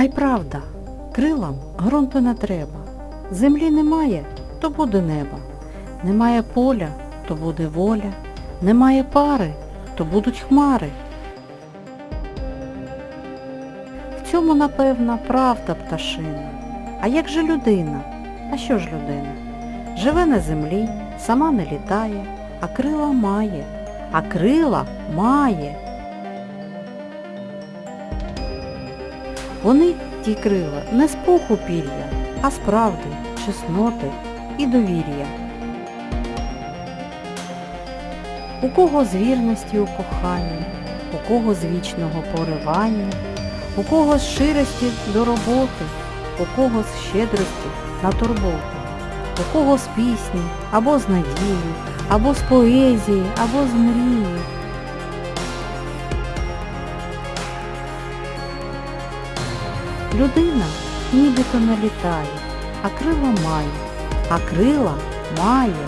А й правда, крилам ґрунту не треба. Землі немає, то буде небо. Немає поля, то буде воля. Немає пари, то будуть хмари. В цьому, напевно, правда пташина. А як же людина? А що ж людина? Живе на землі, сама не літає, а крила має, а крила має. Вони, ті крила, не з пуху пір'я, а з правди, чесноти і довір'я. У кого з вірності у коханні, у кого з вічного поривання, у кого з ширості до роботи, у кого з щедрості на турботу, у кого з пісні, або з надії, або з поезії, або з мрії. Людина нібито не літає, а крила має, а крила має.